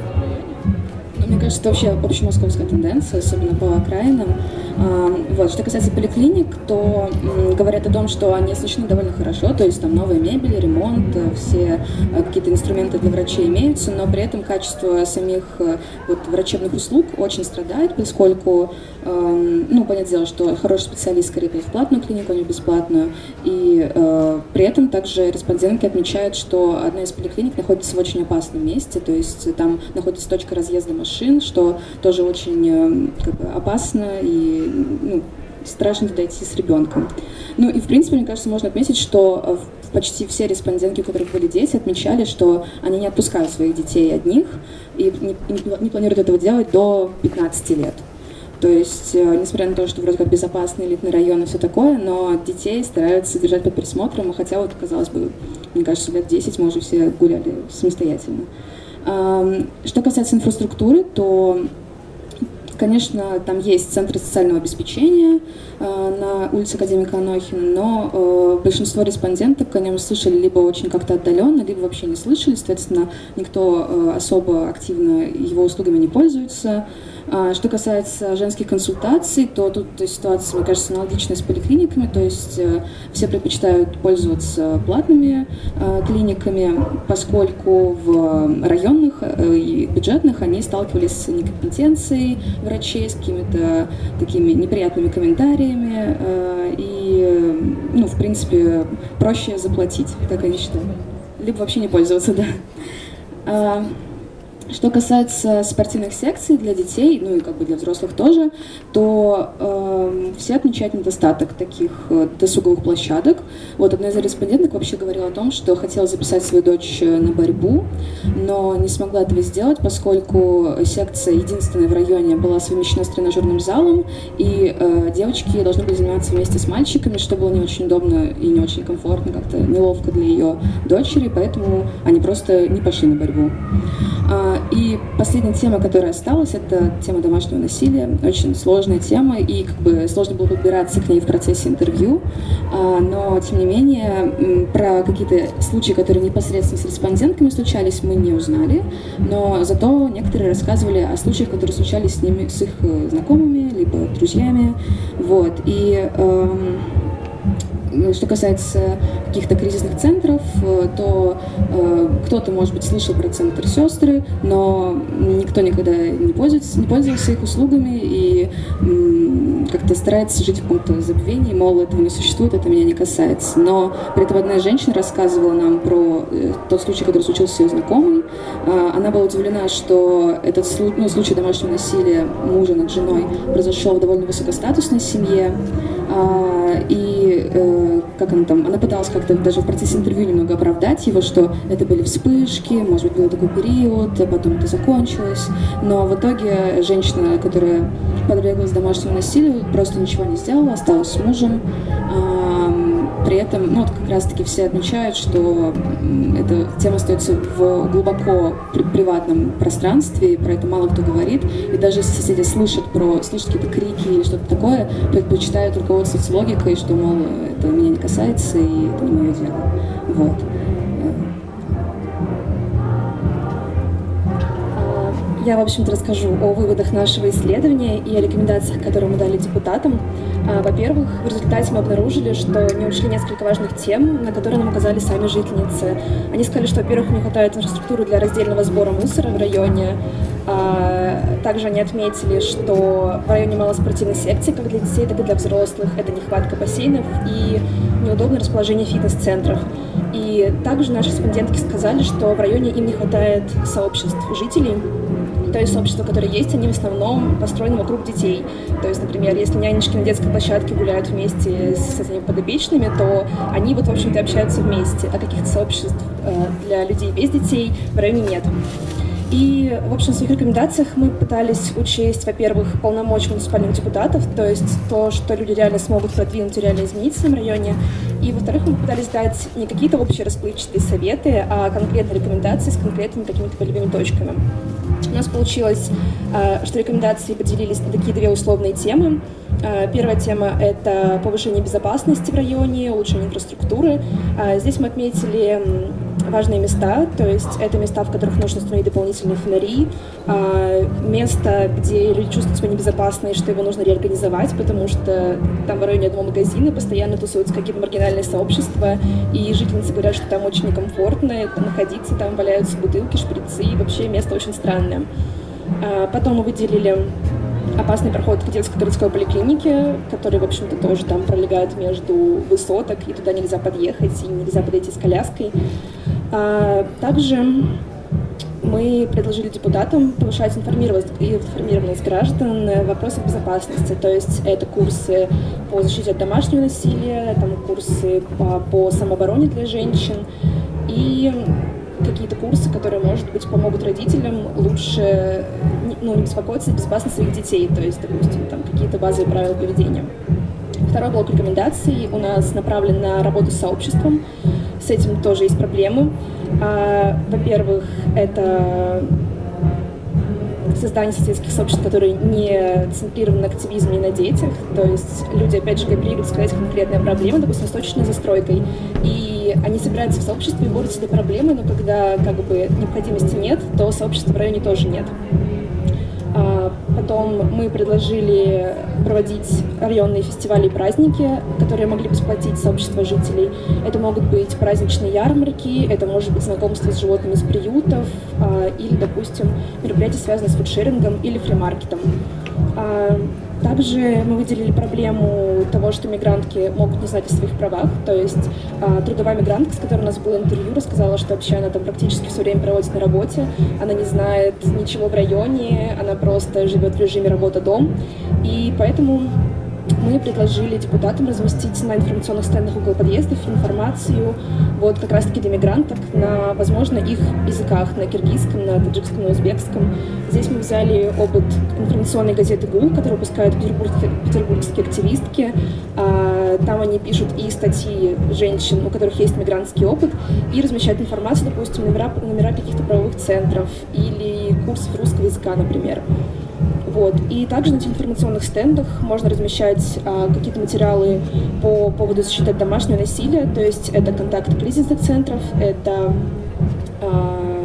Мне кажется, это вообще общемосковская тенденция, особенно по окраинам. А, вот. Что касается поликлиник, то говорят о том, что они оснащены довольно хорошо, то есть там новая мебель, ремонт, все какие-то инструменты для врачей имеются, но при этом качество самих вот, врачебных услуг очень страдает, поскольку, эм, ну, понятное дело, что хороший специалист скорее в платную клинику, а не в бесплатную, и э, при этом также респондентки отмечают, что одна из поликлиник находится в очень опасном месте, то есть там находится точка разъезда машин, что тоже очень э, как бы, опасно и ну, страшно туда идти с ребенком. Ну и, в принципе, мне кажется, можно отметить, что почти все респондентки, у которых были дети, отмечали, что они не отпускают своих детей одних и не, не, планируют этого делать до 15 лет. То есть, э, несмотря на то, что вроде как безопасный элитный район и все такое, но детей стараются держать под присмотром, хотя вот, казалось бы, мне кажется, лет 10 мы уже все гуляли самостоятельно. Что касается инфраструктуры, то Конечно, там есть центры социального обеспечения э, на улице Академика Анохина, но э, большинство респонденток о нем слышали либо очень как-то отдаленно, либо вообще не слышали, соответственно, никто э, особо активно его услугами не пользуется. А, что касается женских консультаций, то тут ситуация, мне кажется, аналогичная с поликлиниками, то есть э, все предпочитают пользоваться платными э, клиниками, поскольку в районных э, и бюджетных они сталкивались с некомпетенцией врачей, с какими-то такими неприятными комментариями, и, ну, в принципе, проще заплатить, так они считают. Либо вообще не пользоваться, да. А, что касается спортивных секций для детей, ну и как бы для взрослых тоже, то э, все отмечают недостаток таких э, досуговых площадок. Вот одна из респонденток вообще говорила о том, что хотела записать свою дочь э, на борьбу, но не смогла этого сделать, поскольку секция единственная в районе была совмещена с тренажерным залом, и э, девочки должны были заниматься вместе с мальчиками, что было не очень удобно и не очень комфортно, как-то неловко для ее дочери, поэтому они просто не пошли на борьбу. И последняя тема, которая осталась, это тема домашнего насилия. Очень сложная тема, и как бы сложно было подбираться к ней в процессе интервью. А, но, тем не менее, про какие-то случаи, которые непосредственно с респондентками случались, мы не узнали. Но зато некоторые рассказывали о случаях, которые случались с ними, с их э, знакомыми, либо друзьями. Вот. И эм, что касается каких-то кризисных центров, э, то э, кто-то, может быть, слышал про центр сестры, но никто никогда не пользуется, не пользовался их услугами и э, как-то старается жить в каком-то забвении, мол, этого не существует, это меня не касается. Но при этом одна женщина рассказывала нам про э, тот случай, который случился с ее знакомой. Э, она была удивлена, что этот ну, случай домашнего насилия мужа над женой произошел в довольно высокостатусной семье. И э, как она там, она пыталась как-то даже в процессе интервью немного оправдать его, что это были вспышки, может быть, был такой период, а потом это закончилось. Но в итоге женщина, которая подверглась домашнему насилию, просто ничего не сделала, осталась с мужем. При этом, ну, вот как раз-таки все отмечают, что эта тема остается в глубоко при приватном пространстве, и про это мало кто говорит. И даже если соседи слышат про, слышат какие-то крики или что-то такое, предпочитают руководствоваться логикой, что, мол, это меня не касается, и это не мое дело. Вот. Я, в общем-то, расскажу о выводах нашего исследования и о рекомендациях, которые мы дали депутатам. А, во-первых, в результате мы обнаружили, что не учли несколько важных тем, на которые нам указали сами жительницы. Они сказали, что, во-первых, не хватает инфраструктуры для раздельного сбора мусора в районе. А, также они отметили, что в районе мало спортивной секции, как для детей, так и для взрослых. Это нехватка бассейнов и неудобное расположение фитнес-центров. И также наши респондентки сказали, что в районе им не хватает сообществ жителей, то есть сообщества, которые есть, они в основном построены вокруг детей. То есть, например, если нянечки на детской площадке гуляют вместе с этими подопечными, то они вот, в общем-то, общаются вместе, а каких-то сообществ э, для людей без детей в районе нет. И, в общем, в своих рекомендациях мы пытались учесть, во-первых, полномочия муниципальных депутатов, то есть то, что люди реально смогут продвинуть и реально изменить в своем районе. И, во-вторых, мы пытались дать не какие-то общие расплывчатые советы, а конкретные рекомендации с конкретными какими-то полевыми точками. У нас получилось, э, что рекомендации поделились на такие две условные темы. А, первая тема — это повышение безопасности в районе, улучшение инфраструктуры. А, здесь мы отметили важные места, то есть это места, в которых нужно установить дополнительные фонари, а, место, где люди чувствуют себя небезопасно и что его нужно реорганизовать, потому что там в районе одного магазина постоянно тусуются какие-то маргинальные сообщества, и жительницы говорят, что там очень некомфортно находиться, там валяются бутылки, шприцы, и вообще место очень странное. Потом мы выделили опасный проход к детской городской поликлинике, который, в общем-то, тоже там пролегает между высоток, и туда нельзя подъехать, и нельзя подойти с коляской. А, также мы предложили депутатам повышать информированность, информированность граждан в вопросах безопасности. То есть это курсы по защите от домашнего насилия, там курсы по, по самообороне для женщин и какие-то курсы, которые, может быть, помогут родителям лучше ну, не беспокоиться о безопасности своих детей, то есть, допустим, там какие-то базовые правила поведения. Второй блок рекомендаций у нас направлен на работу с сообществом. С этим тоже есть проблемы. А, во-первых, это создание сельских сообществ, которые не центрированы на активизме и на детях. То есть люди, опять же, кооперируют сказать конкретные проблемы, допустим, с точечной застройкой. И они собираются в сообществе и борются с этой проблемой, но когда как бы необходимости нет, то сообщества в районе тоже нет. А, потом мы предложили проводить районные фестивали и праздники, которые могли бы сплотить сообщество жителей. Это могут быть праздничные ярмарки, это может быть знакомство с животными из приютов, а, или, допустим, мероприятия, связанные с фудшерингом или фримаркетом. Также мы выделили проблему того, что мигрантки могут не знать о своих правах. То есть а, трудовая мигрантка, с которой у нас было интервью, рассказала, что вообще она там практически все время проводит на работе. Она не знает ничего в районе, она просто живет в режиме работа-дом. И поэтому мы предложили депутатам разместить на информационных стендах около подъездов информацию вот как раз-таки для мигранток на, возможно, их языках, на киргизском, на таджикском, на узбекском. Здесь мы взяли опыт информационной газеты «ГУЛ», которую выпускают петербургские, петербургские активистки. А, там они пишут и статьи женщин, у которых есть мигрантский опыт, и размещают информацию, допустим, номера, номера каких-то правовых центров или курсов русского языка, например. Вот. И также на информационных стендах можно размещать а, какие-то материалы по поводу защиты от домашнего насилия, то есть это контакты кризисных центров, это а,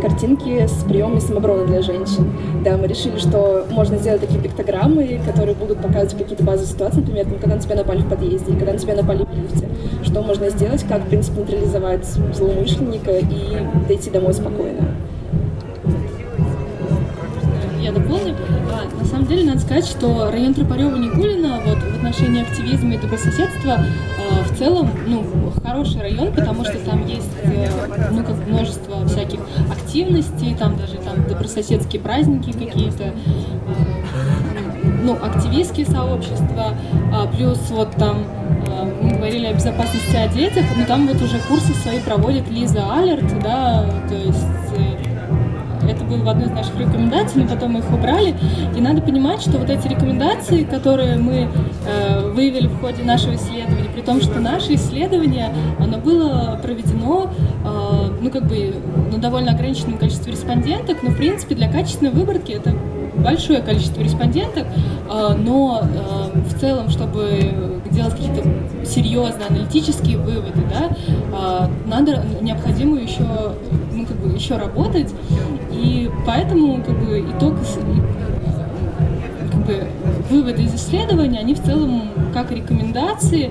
картинки с приемами самообороны для женщин. Да, мы решили, что можно сделать такие пиктограммы, которые будут показывать какие-то базовые ситуации, например, там, когда на тебя напали в подъезде, когда на тебя напали в лифте. Что можно сделать, как, в принципе, нейтрализовать злоумышленника и дойти домой спокойно я дополню. А, на самом деле, надо сказать, что район Тропарева-Никулина вот, в отношении активизма и добрососедства а, в целом ну, хороший район, потому что там есть э, ну, как множество всяких активностей, там даже там добрососедские праздники какие-то, а, ну, активистские сообщества, а, плюс вот там мы говорили о безопасности о детях, но там вот уже курсы свои проводит Лиза Алерт, да, то есть э, это было в одной из наших рекомендаций, но потом мы их убрали. И надо понимать, что вот эти рекомендации, которые мы э, выявили в ходе нашего исследования, при том, что наше исследование, оно было проведено, э, ну, как бы, на довольно ограниченном количестве респонденток, но, в принципе, для качественной выборки это большое количество респонденток, э, но э, в целом, чтобы делать какие-то серьезные аналитические выводы, да, э, надо необходимо еще, ну, как бы, еще работать. И поэтому как бы, итог, как бы, выводы из исследования, они в целом как рекомендации,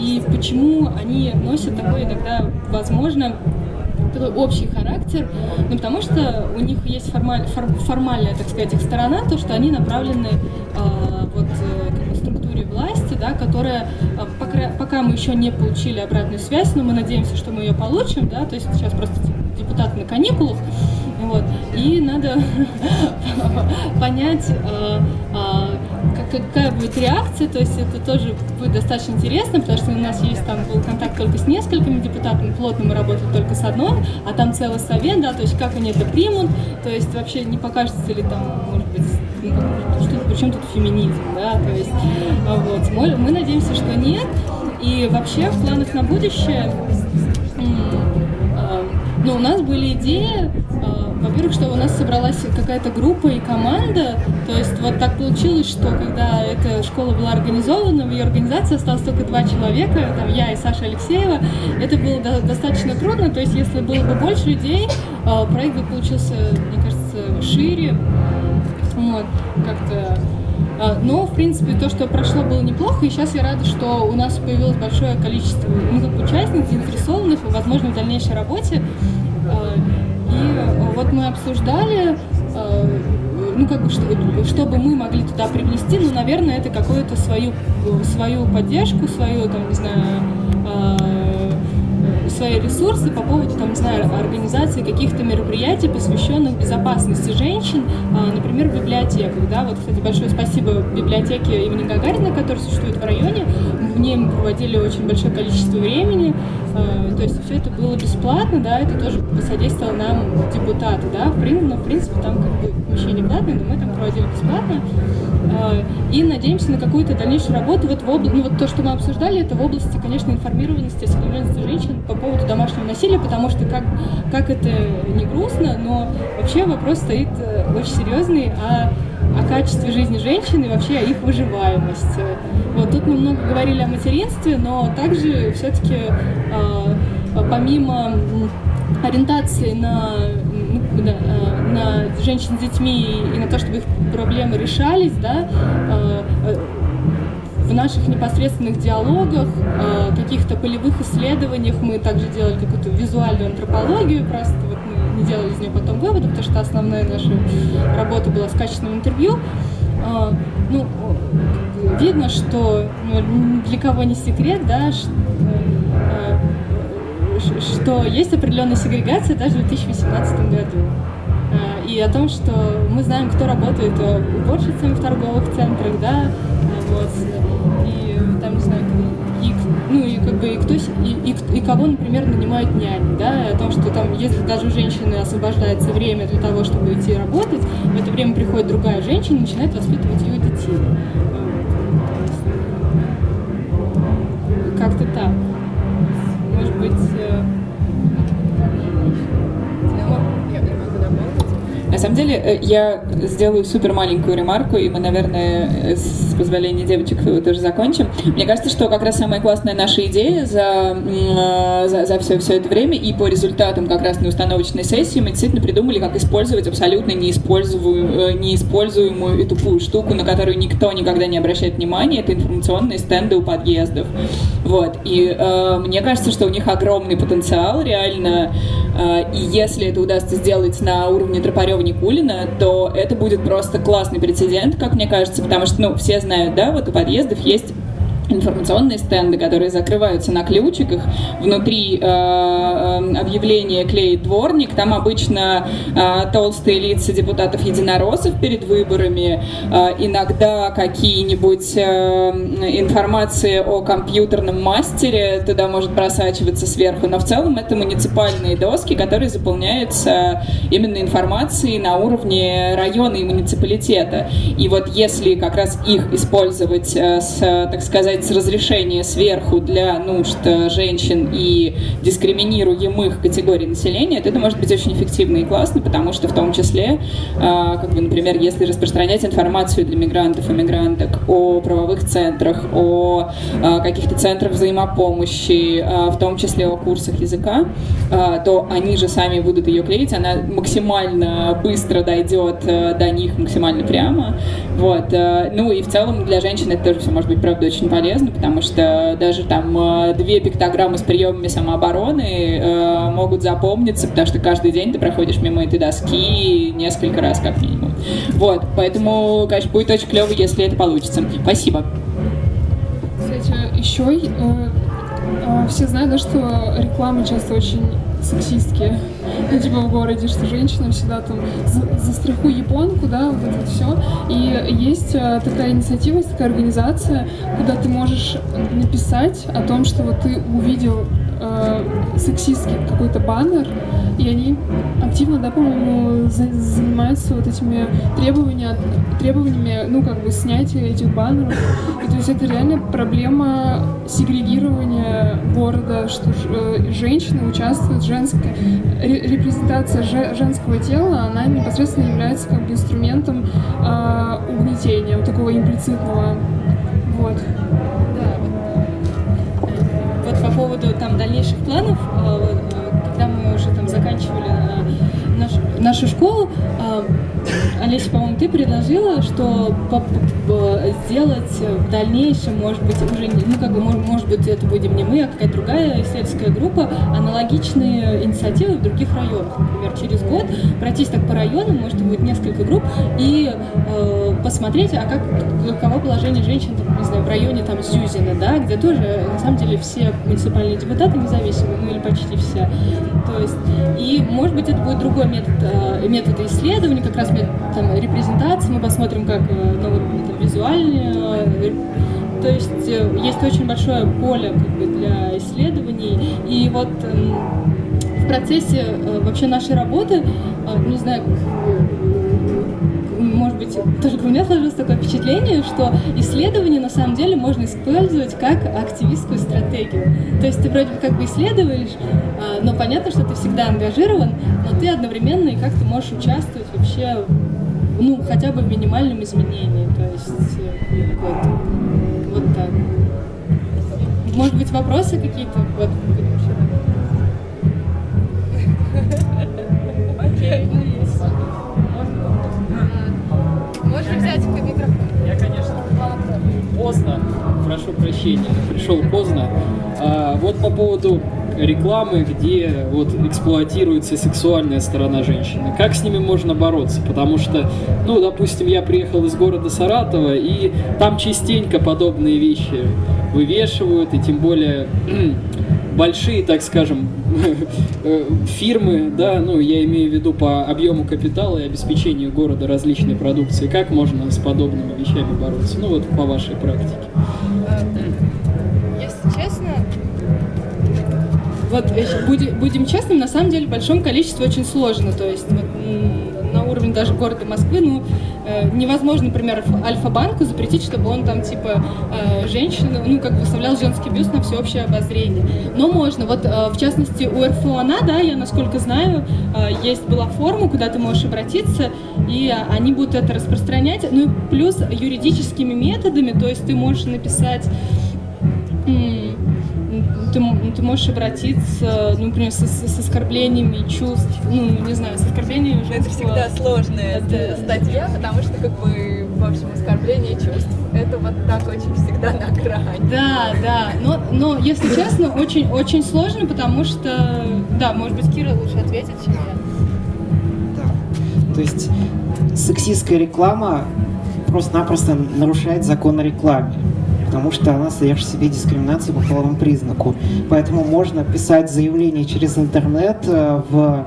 и почему они носят такой иногда, возможно, такой общий характер, ну, потому что у них есть формаль, фор, формальная, так сказать, их сторона, то, что они направлены э, вот, как бы структуре власти, да, которая, э, пока, пока мы еще не получили обратную связь, но мы надеемся, что мы ее получим, да, то есть сейчас просто депутаты на каникулах, вот. И надо понять, э, э, какая будет реакция, то есть это тоже будет достаточно интересно, потому что у нас есть там был контакт только с несколькими депутатами, плотно мы работали только с одной, а там целый совет, да, то есть как они это примут, то есть вообще не покажется ли там, может быть, ну, что, причем тут феминизм, да, то есть вот, мы, надеемся, что нет, и вообще в планах на будущее ну, у нас были идеи, во-первых, что у нас собралась какая-то группа и команда, то есть вот так получилось, что когда эта школа была организована, в ее организации осталось только два человека, там я и Саша Алексеева, это было достаточно трудно, то есть если было бы больше людей, проект бы получился, мне кажется, шире, вот, как-то а, но, в принципе, то, что прошло, было неплохо, и сейчас я рада, что у нас появилось большое количество ну, как участниц, заинтересованных, возможно, в дальнейшей работе. И вот мы обсуждали, а, ну, как бы, что, чтобы мы могли туда привнести, ну, наверное, это какую-то свою, свою поддержку, свою, там, не знаю, свои ресурсы по поводу, там, не знаю, организации каких-то мероприятий, посвященных безопасности женщин, а, например, в библиотеках. Да? Вот, кстати, большое спасибо библиотеке имени Гагарина, которая существует в районе. В ней мы проводили очень большое количество времени. А, то есть все это было бесплатно, да, это тоже посодействовало нам депутаты, да, в в принципе, там как бы помещение платное, но мы там проводили бесплатно. А, и надеемся на какую-то дальнейшую работу. Вот, в обла... ну, вот то, что мы обсуждали, это в области, конечно, информированности, осведомленности женщин по поводу домашнего насилия, потому что как, как это не грустно, но вообще вопрос стоит э, очень серьезный о, о качестве жизни женщин и вообще о их выживаемости. Вот тут мы много говорили о материнстве, но также все-таки э, помимо ориентации на да, э, на женщин с детьми и на то, чтобы их проблемы решались, да, э, э, в наших непосредственных диалогах, каких-то полевых исследованиях мы также делали какую-то визуальную антропологию, просто вот мы не делали из нее потом выводы, потому что основная наша работа была с качественным интервью. Ну, видно, что ну, для кого не секрет, да, что есть определенная сегрегация даже в 2018 году. А, и о том, что мы знаем, кто работает уборщицами в торговых центрах, да, вот, и там, не знаю, и, ну и как бы и кто и, и, и кого, например, нанимают няни, да, о том, что там, если даже у женщины освобождается время для того, чтобы идти работать, в это время приходит другая женщина и начинает воспитывать ее детей. Как-то так Э, На самом деле, э, я сделаю супер маленькую ремарку, и мы, наверное, э, с позволения девочек тоже закончим. Мне кажется, что как раз самая классная наша идея за, за, за все, все это время и по результатам как раз на установочной сессии мы действительно придумали, как использовать абсолютно неиспользуемую, неиспользуемую и тупую штуку, на которую никто никогда не обращает внимания. Это информационные стенды у подъездов. Вот. И э, мне кажется, что у них огромный потенциал, реально. Э, и если это удастся сделать на уровне Тропарева Никулина, то это будет просто классный прецедент, как мне кажется, потому что, ну, все знают, да, вот у подъездов есть информационные стенды, которые закрываются на ключиках. Внутри э, э, объявления клеит дворник. Там обычно э, толстые лица депутатов-единороссов перед выборами. Э, иногда какие-нибудь э, информации о компьютерном мастере туда может просачиваться сверху. Но в целом это муниципальные доски, которые заполняются именно информацией на уровне района и муниципалитета. И вот если как раз их использовать э, с, так сказать, с разрешения сверху для нужд э, женщин и дискриминируемых категорий населения, то это может быть очень эффективно и классно, потому что в том числе, э, как бы, например, если распространять информацию для мигрантов и мигранток о правовых центрах, о э, каких-то центрах взаимопомощи, в том числе о курсах языка, то они же сами будут ее клеить, она максимально быстро дойдет до них, максимально прямо. Вот. Ну и в целом для женщин это тоже все может быть, правда, очень полезно полезно, потому что даже там э, две пиктограммы с приемами самообороны э, могут запомниться, потому что каждый день ты проходишь мимо этой доски несколько раз как минимум. Вот, поэтому, конечно, будет очень клево, если это получится. Спасибо. Кстати, еще э, э, все знают, что реклама часто очень сексистские, ну, типа в городе, что женщина всегда там за, японку, да, вот это вот все. И есть а, такая инициатива, есть такая организация, куда ты можешь написать о том, что вот ты увидел э, сексистский какой-то баннер, и они активно, да, по-моему, за, занимаются вот этими требованиями, требованиями, ну, как бы, снятия этих баннеров. И то есть это реально проблема сегрегирования города, что э, женщины участвуют, женская репрезентация женского тела, она непосредственно является как бы инструментом э, угнетения, вот такого имплицитного. Вот. Вот, по поводу там дальнейших планов, э, когда мы уже там заканчивали э, нашу, нашу школу, э, Олеся, по-моему, ты предложила, что сделать в дальнейшем, может быть, уже, ну, как бы, может быть, это будем не мы, а какая-то другая исследовательская группа, аналогичные инициативы в других районах. Например, через год пройтись так по районам, может, будет несколько групп, и э, посмотреть, а как, каково положение женщин, там, не знаю, в районе там Зюзина, да, где тоже, на самом деле, все муниципальные депутаты независимые, ну, или почти все. То есть, и, может быть, это будет другой метод, э, метод исследования, как раз метод там, репрезентации, мы посмотрим, как э, ну, вот, визуальные. Э, то есть есть очень большое поле как бы, для исследований. И вот эм, в процессе вообще нашей работы, не знаю, быть, только у меня сложилось такое впечатление, что исследование на самом деле можно использовать как активистскую стратегию. То есть ты вроде как бы исследуешь, но понятно, что ты всегда ангажирован, но ты одновременно и как-то можешь участвовать вообще ну, хотя бы в минимальном изменении. То есть э, вот, вот так. Может быть, вопросы какие-то? Вот, Окей. Поздно, прошу прощения, пришел поздно. А, вот по поводу рекламы, где вот эксплуатируется сексуальная сторона женщины. Как с ними можно бороться? Потому что, ну, допустим, я приехал из города Саратова, и там частенько подобные вещи вывешивают, и тем более большие, так скажем, фирмы, да, ну, я имею в виду по объему капитала и обеспечению города различной продукции. Как можно с подобными вещами бороться? Ну, вот по вашей практике. Вот будем, будем честным, на самом деле в большом количестве очень сложно. То есть вот, на уровне даже города Москвы, ну, э, невозможно, например, Альфа-банку запретить, чтобы он там, типа, э, женщину, ну, как бы выставлял женский бюст на всеобщее обозрение. Но можно. Вот, э, в частности, у РФОНА, да, я, насколько знаю, э, есть была форма, куда ты можешь обратиться, и они будут это распространять. Ну, и плюс юридическими методами, то есть ты можешь написать ты, ты можешь обратиться, ну, например, с, с, оскорблениями чувств, ну, не знаю, с оскорблениями Это всегда сложная это... статья, потому что, как бы, в общем, оскорбление чувств, это вот так очень всегда на грани. Да, да, но, но если честно, очень, очень сложно, потому что, да, может быть, Кира лучше ответит, чем я. Да, то есть сексистская реклама просто-напросто нарушает закон о рекламе потому что она содержит в себе дискриминацию по половому признаку. Поэтому можно писать заявление через интернет э, в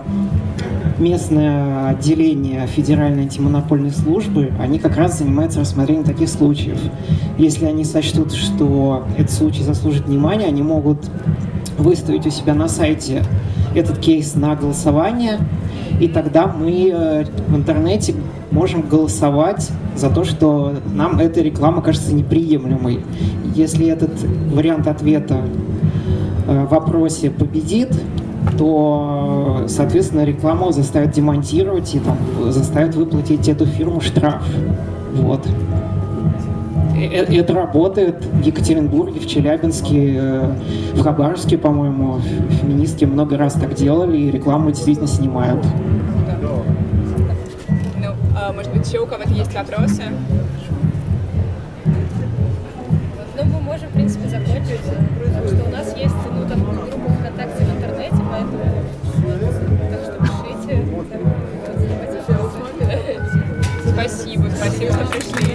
местное отделение Федеральной антимонопольной службы, они как раз занимаются рассмотрением таких случаев. Если они сочтут, что этот случай заслужит внимания, они могут выставить у себя на сайте этот кейс на голосование, и тогда мы э, в интернете можем голосовать за то, что нам эта реклама кажется неприемлемой. Если этот вариант ответа э, в вопросе победит, то, соответственно, рекламу заставят демонтировать и там, заставят выплатить эту фирму штраф. Вот. Э, э, это работает в Екатеринбурге, в Челябинске, э, в Хабаровске, по-моему, феминистки много раз так делали, и рекламу действительно снимают. Ну, а, может быть, еще у кого-то есть вопросы? Ну, мы можем, в принципе, закончить, потому что у нас есть, ну, там, группа ВКонтакте в интернете, поэтому, так что пишите. Спасибо, спасибо, что пришли.